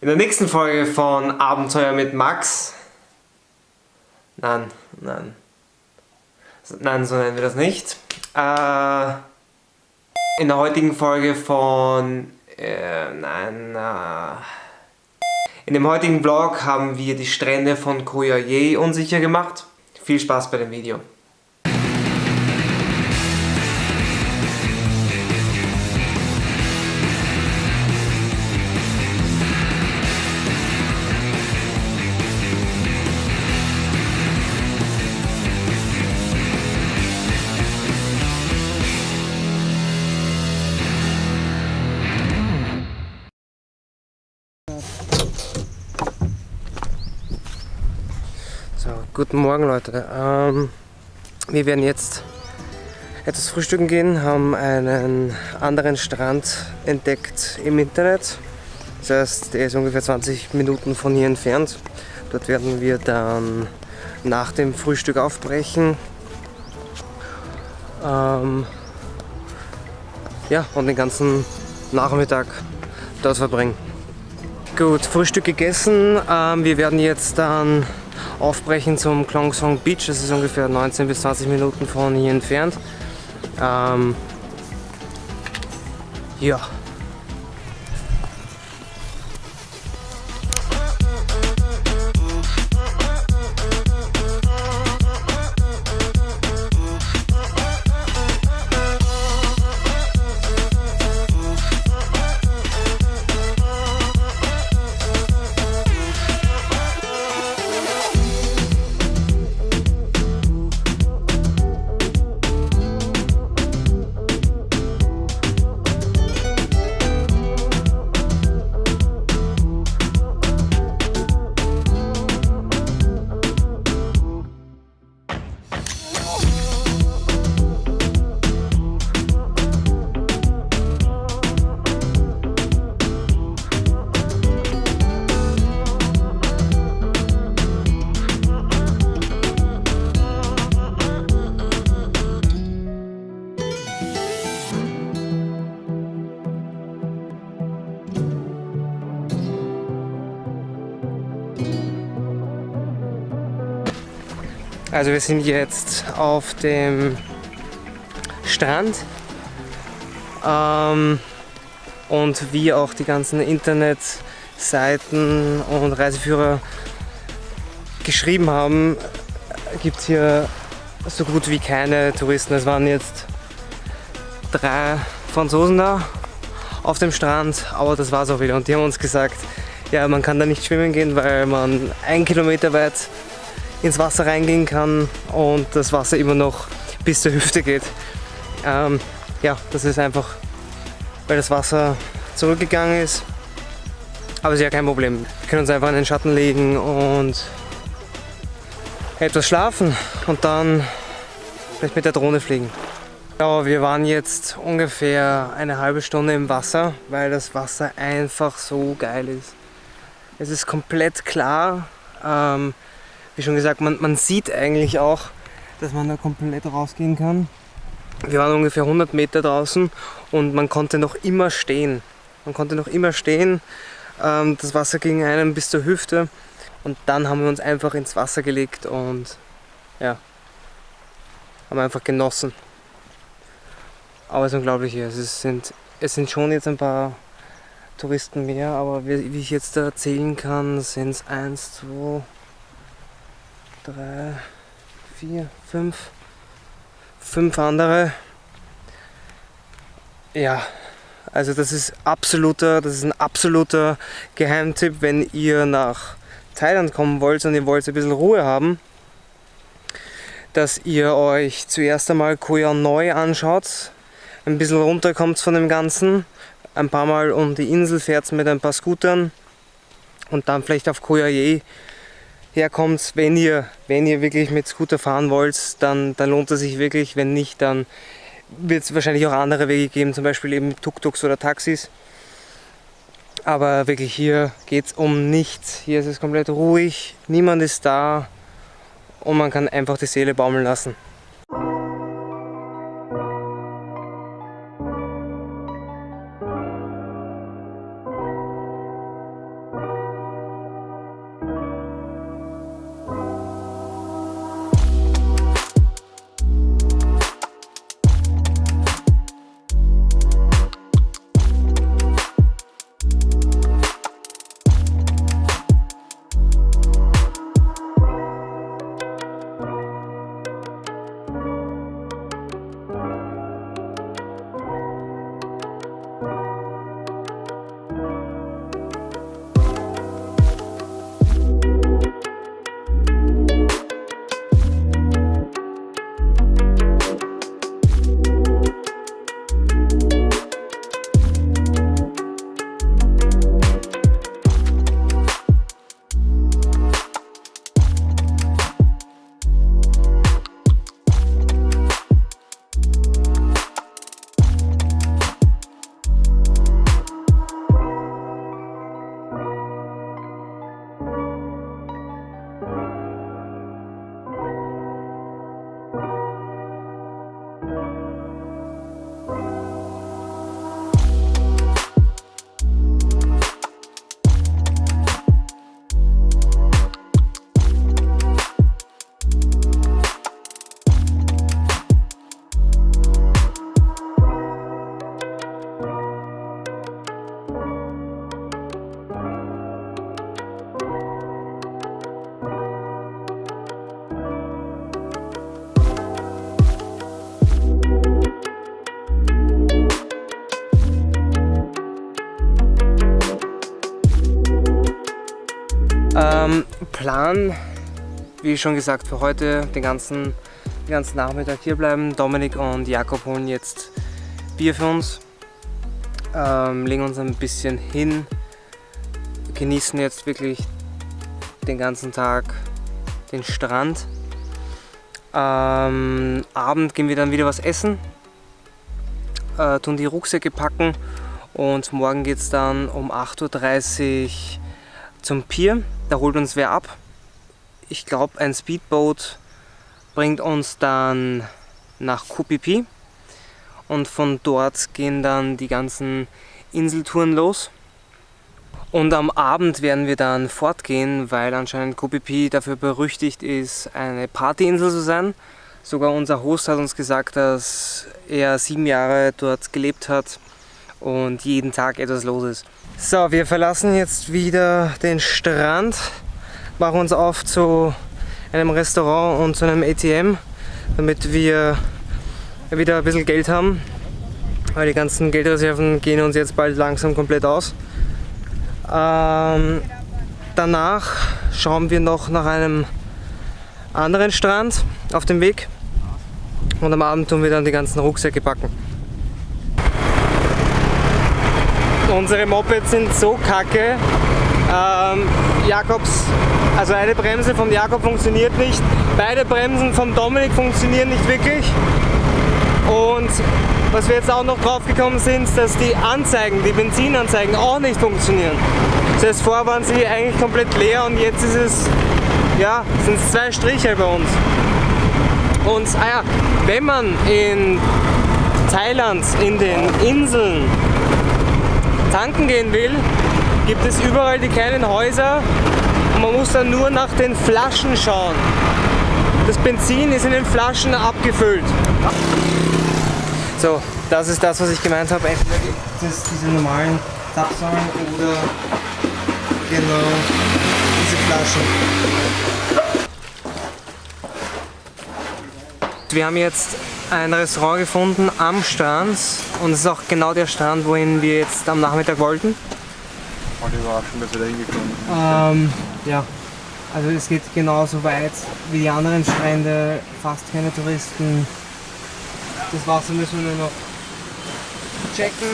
In der nächsten Folge von Abenteuer mit Max. Nein, nein. Nein, so nennen wir das nicht. Äh, in der heutigen Folge von... Äh, nein, äh, In dem heutigen Vlog haben wir die Strände von Koyaye unsicher gemacht. Viel Spaß bei dem Video. Guten Morgen Leute. Ähm, wir werden jetzt etwas frühstücken gehen, haben einen anderen Strand entdeckt im Internet. Das heißt, der ist ungefähr 20 Minuten von hier entfernt. Dort werden wir dann nach dem Frühstück aufbrechen. Ähm, ja, und den ganzen Nachmittag dort verbringen. Gut, Frühstück gegessen. Ähm, wir werden jetzt dann aufbrechen zum Klongsong Beach. Das ist ungefähr 19 bis 20 Minuten von hier entfernt. Ähm, ja. Also wir sind jetzt auf dem Strand ähm, und wie auch die ganzen Internetseiten und Reiseführer geschrieben haben, gibt es hier so gut wie keine Touristen. Es waren jetzt drei Franzosen da auf dem Strand, aber das war es auch wieder. Und die haben uns gesagt, ja, man kann da nicht schwimmen gehen, weil man ein Kilometer weit ins Wasser reingehen kann und das Wasser immer noch bis zur Hüfte geht. Ähm, ja, das ist einfach, weil das Wasser zurückgegangen ist. Aber ist ja kein Problem. Wir können uns einfach in den Schatten legen und etwas schlafen und dann vielleicht mit der Drohne fliegen. Ja, wir waren jetzt ungefähr eine halbe Stunde im Wasser, weil das Wasser einfach so geil ist. Es ist komplett klar. Ähm, wie schon gesagt, man, man sieht eigentlich auch, dass man da komplett rausgehen kann. Wir waren ungefähr 100 Meter draußen und man konnte noch immer stehen. Man konnte noch immer stehen. Ähm, das Wasser ging einem bis zur Hüfte und dann haben wir uns einfach ins Wasser gelegt und ja, haben einfach genossen. Aber es ist unglaublich hier. Es sind, es sind schon jetzt ein paar Touristen mehr, aber wie, ich jetzt erzählen kann, sind es 1, 2, drei, vier, fünf, fünf andere. Ja, also das ist absoluter, das ist ein absoluter Geheimtipp, wenn ihr nach Thailand kommen wollt und ihr wollt ein bisschen Ruhe haben, dass ihr euch zuerst einmal Koh Neu anschaut, ein bisschen runterkommt von dem Ganzen, ein paar Mal um die Insel fährt mit ein paar Scootern und dann vielleicht auf Koh herkommt, wenn ihr, wenn ihr wirklich mit Scooter fahren wollt, dann, dann lohnt es sich wirklich. Wenn nicht, dann wird es wahrscheinlich auch andere Wege geben, zum Beispiel eben Tuk-Tuks oder Taxis. Aber wirklich hier geht es um nichts. Hier ist es komplett ruhig, niemand ist da und man kann einfach die Seele baumeln lassen. Plan, wie schon gesagt, für heute den ganzen, den ganzen Nachmittag hier bleiben. Dominik und Jakob holen jetzt Bier für uns, ähm, legen uns ein bisschen hin, genießen jetzt wirklich den ganzen Tag den Strand. Ähm, Abend gehen wir dann wieder was essen, äh, tun die Rucksäcke packen und morgen geht es dann um 8.30 Uhr zum Pier. Da holt uns wer ab. Ich glaube ein Speedboat bringt uns dann nach Kupipi und von dort gehen dann die ganzen Inseltouren los. Und am Abend werden wir dann fortgehen, weil anscheinend Kopipi dafür berüchtigt ist, eine Partyinsel zu sein. Sogar unser Host hat uns gesagt, dass er sieben Jahre dort gelebt hat und jeden Tag etwas los ist. So, wir verlassen jetzt wieder den Strand, machen uns auf zu einem Restaurant und zu einem ATM, damit wir wieder ein bisschen Geld haben, weil die ganzen Geldreserven gehen uns jetzt bald langsam komplett aus. Ähm, danach schauen wir noch nach einem anderen Strand auf dem Weg und am Abend tun wir dann die ganzen Rucksäcke packen. Unsere Mopeds sind so kacke. Ähm, Jakobs, also eine Bremse von Jakob funktioniert nicht, beide Bremsen von Dominik funktionieren nicht wirklich. Und was wir jetzt auch noch drauf gekommen sind, dass die Anzeigen, die Benzinanzeigen auch nicht funktionieren. Das heißt, vorher waren sie eigentlich komplett leer und jetzt ist es, ja, sind es zwei Striche bei uns. Und ah ja, wenn man in Thailand, in den Inseln tanken gehen will, gibt es überall die kleinen Häuser man muss dann nur nach den Flaschen schauen. Das Benzin ist in den Flaschen abgefüllt. So, das ist das, was ich gemeint habe. Entweder gibt es diese normalen Zapfsäulen oder genau diese Flaschen. Wir haben jetzt ein Restaurant gefunden am Strand und es ist auch genau der Strand, wohin wir jetzt am Nachmittag wollten. Voll überraschend, dass wir da hingekommen sind. Ähm, ja, also es geht genauso weit wie die anderen Strände, fast keine Touristen. Das Wasser müssen wir nur noch checken.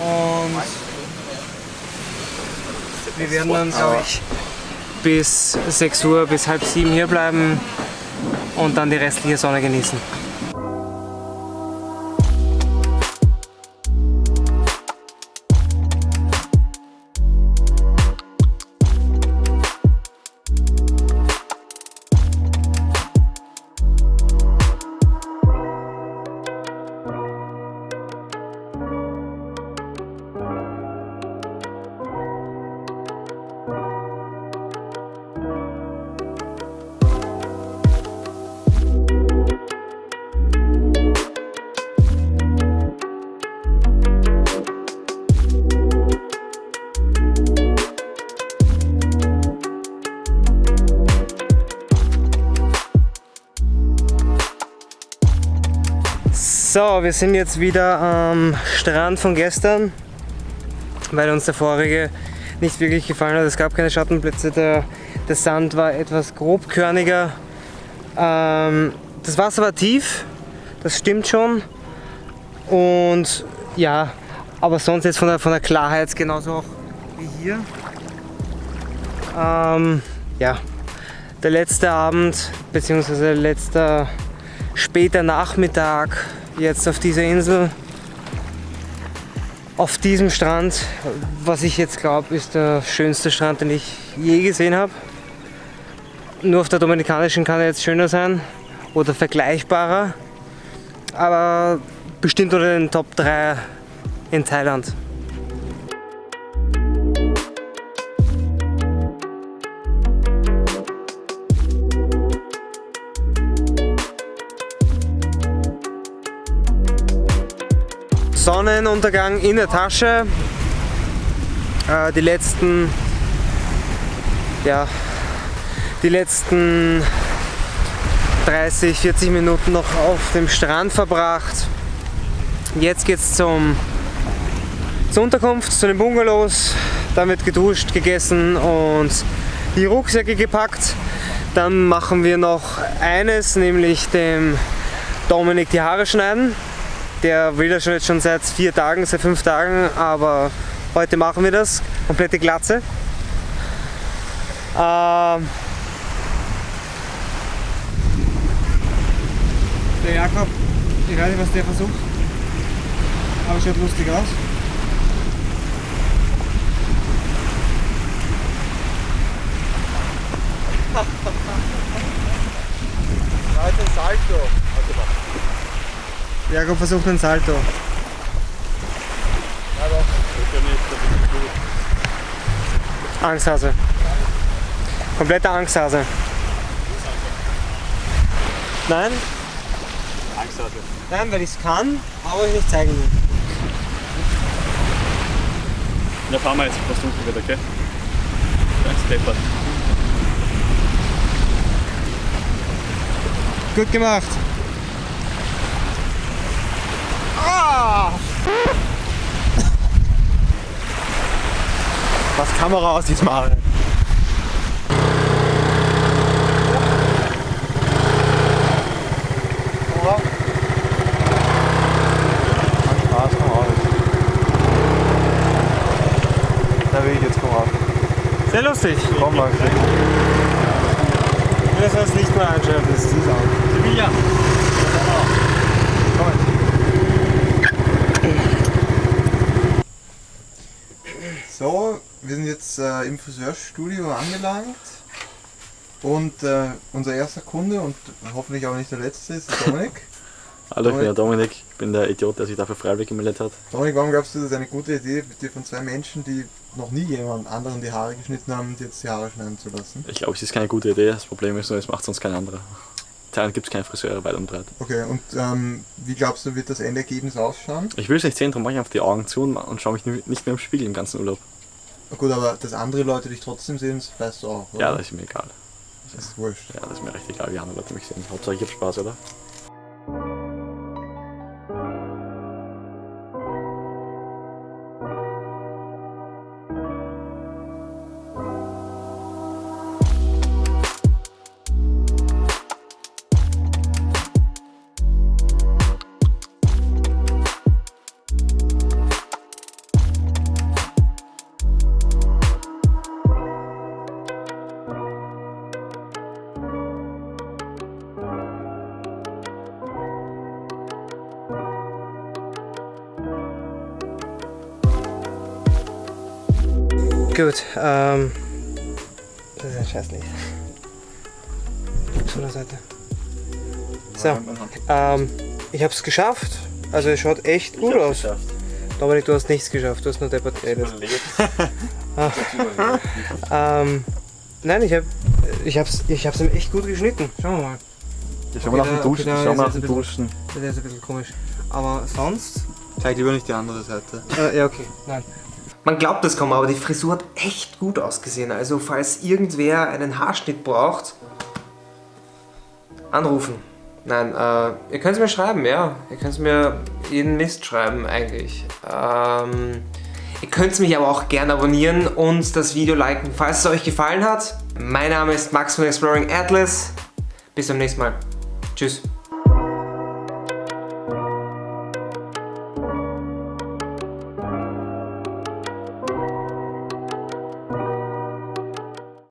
Und wir werden dann, glaube ich, bis 6 Uhr, bis halb sieben hier bleiben und dann die restliche Sonne genießen. So, wir sind jetzt wieder am Strand von gestern, weil uns der vorige nicht wirklich gefallen hat. Es gab keine Schattenplätze, der, der Sand war etwas grobkörniger. Ähm, das Wasser war tief, das stimmt schon. Und ja, aber sonst jetzt von der, von der Klarheit genauso auch wie hier. Ähm, ja, der letzte Abend, beziehungsweise letzter später Nachmittag jetzt auf dieser Insel, auf diesem Strand, was ich jetzt glaube, ist der schönste Strand, den ich je gesehen habe. Nur auf der Dominikanischen kann er jetzt schöner sein oder vergleichbarer, aber bestimmt unter den Top 3 in Thailand. Sonnenuntergang in der Tasche. Äh, die letzten, ja, die letzten 30, 40 Minuten noch auf dem Strand verbracht. Jetzt geht es zum, zur Unterkunft, zu den Bungalows. dann wird geduscht, gegessen und die Rucksäcke gepackt. Dann machen wir noch eines, nämlich dem Dominik die Haare schneiden. Der will das schon jetzt schon seit vier Tagen, seit fünf Tagen, aber heute machen wir das. Komplette Glatze. Ähm der Jakob, ich weiß nicht, was der versucht, aber schaut lustig aus. Heute ein Salto. Jakob versucht einen Salto. Ja. Angsthase. Kompletter Angsthase. Nein, Angst hatte. nein, weil ich es kann, aber ich nicht zeigen will. Da fahren wir jetzt, was dunkel wird, okay? Ganz deppert. Gut gemacht. Was Kamera aus diesem Mal. Spaß, komm raus. Da will ich jetzt komm raus. Sehr lustig. Komm mal, Ich will das als Licht mal einschalten, das ist süß auch. Sevilla. So, wir sind jetzt äh, im Friseurstudio angelangt und äh, unser erster Kunde und hoffentlich auch nicht der letzte ist Dominik. Hallo, ich bin der Dominik, ich bin der Idiot, der sich dafür freiwillig gemeldet hat. Dominik, warum glaubst du, das ist eine gute Idee, dir von zwei Menschen, die noch nie jemand anderen die Haare geschnitten haben, dir jetzt die Haare schneiden zu lassen? Ich glaube, es ist keine gute Idee, das Problem ist nur, es macht sonst kein anderer. Thailand gibt es keine Friseure weit und breit. Okay, und ähm, wie glaubst du, wird das Endergebnis ausschauen? Ich will es nicht sehen, darum mache ich einfach die Augen zu und, schaue mich nicht mehr im Spiegel im ganzen Urlaub. Na Gut, aber dass andere Leute dich trotzdem sehen, das weißt du auch, oder? Ja, das ist mir egal. das ist wurscht. Ja, das ist mir recht egal, wie andere Leute mich sehen. Hauptsache ich hab Spaß, oder? Gut, ähm. Das ist ein Scheißlicht. Von der Seite. So, ähm, ich hab's geschafft. Also es schaut echt gut aus. Dominik, du hast nichts geschafft, du hast nur deppert geredet. Ähm, nein, ich hab, ich hab's, ich hab's ihm echt gut geschnitten. Schauen wir mal. Ja, schau mal nach dem Duschen, schau mal nach dem Duschen. Das ist ein bisschen komisch. Aber sonst Zeig lieber nicht die andere Seite. Äh, ja, okay. Nein. Man glaubt es kaum, aber die Frisur hat echt gut ausgesehen. Also falls irgendwer einen Haarschnitt braucht, anrufen. Nein, äh, ihr könnt es mir schreiben, ja. Ihr könnt es mir jeden Mist schreiben eigentlich. Ähm, ihr könnt mich aber auch gerne abonnieren und das Video liken, falls es euch gefallen hat. Mein Name ist Max von Exploring Atlas. Bis zum nächsten Mal. Tschüss.